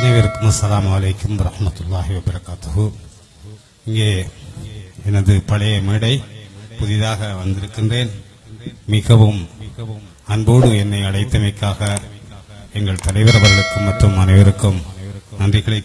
அனைவருக்கும் அஸ்லாம் அலைக்கும் வரஹ்மத்துல்லாஹி வபரகாத்து இங்கே எனது பழைய மேடை புதிதாக வந்திருக்கின்றேன். மிகவும் அன்போடு என்னை அழைத்தமைக்காக எங்கள் தலைவர் அவர்களுக்கும் மற்றும் அனைவருக்கும் நன்றிகளை